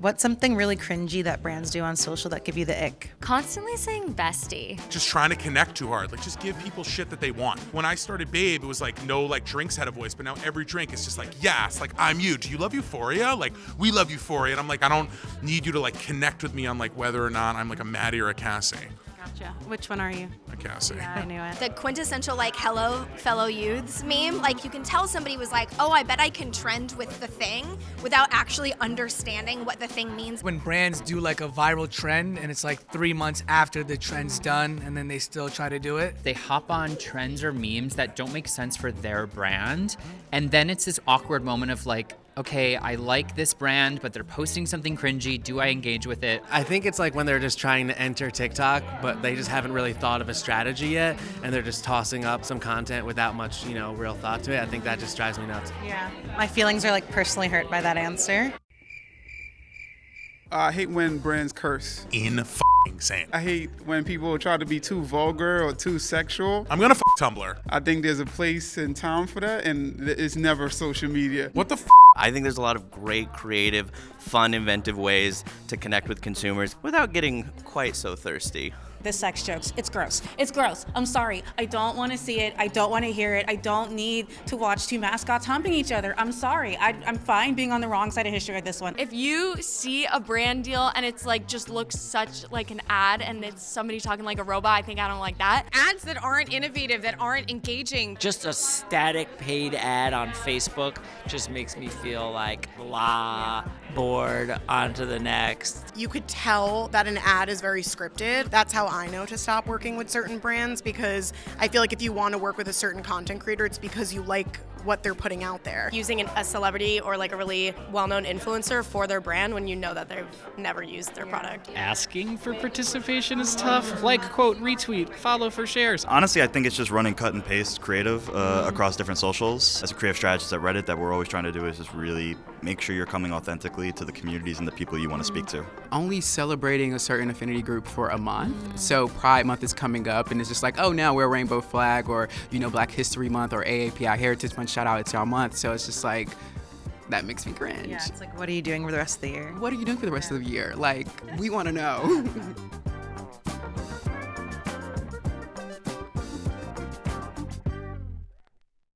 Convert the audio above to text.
What's something really cringy that brands do on social that give you the ick? Constantly saying bestie. Just trying to connect too hard. Like just give people shit that they want. When I started Babe, it was like no like drinks had a voice, but now every drink is just like, yes, like I'm you. Do you love Euphoria? Like we love Euphoria. And I'm like, I don't need you to like connect with me on like whether or not I'm like a Maddy or a Cassie. Gotcha. Which one are you? A Cassie. Yeah, I knew it. The quintessential like hello fellow youths meme, like you can tell somebody was like, "Oh, I bet I can trend with the thing" without actually understanding what the thing means. When brands do like a viral trend and it's like 3 months after the trend's done and then they still try to do it. They hop on trends or memes that don't make sense for their brand, and then it's this awkward moment of like, okay, I like this brand, but they're posting something cringy. Do I engage with it? I think it's like when they're just trying to enter TikTok, but they just haven't really thought of a strategy yet, and they're just tossing up some content without much, you know, real thought to it. I think that just drives me nuts. Yeah. My feelings are like personally hurt by that answer. I hate when brands curse. Insane. I hate when people try to be too vulgar or too sexual. I'm gonna f Tumblr. I think there's a place and time for that, and it's never social media. What the f? I think there's a lot of great, creative, fun, inventive ways to connect with consumers without getting quite so thirsty. The sex jokes, it's gross. It's gross. I'm sorry. I don't want to see it. I don't want to hear it. I don't need to watch two mascots humping each other. I'm sorry. I, am fine being on the wrong side of history with this one. If you see a brand deal and it's like just looks such like an ad and it's somebody talking like a robot, I think I don't like that. Ads that aren't innovative, that aren't engaging. Just a static paid ad on Facebook just makes me feel like blah, bored, on to the next. You could tell that an ad is very scripted. That's how I know to stop working with certain brands because I feel like if you want to work with a certain content creator, it's because you like what they're putting out there. Using an, a celebrity or like a really well-known influencer for their brand when you know that they've never used their product. Asking for participation is tough. Like, quote, retweet, follow for shares. Honestly, I think it's just running cut and paste creative uh, across different socials. As a creative strategist at Reddit, that we're always trying to do is just really make sure you're coming authentically to the communities and the people you want to speak to. Only celebrating a certain affinity group for a month. So Pride Month is coming up, and it's just like, oh, now we're a rainbow flag, or you know, Black History Month, or AAPI Heritage Month. Shout out, it's y'all month. So it's just like, that makes me cringe. Yeah, it's like, what are you doing for the rest of the year? What are you doing for the rest yeah. of the year? Like, we want to know.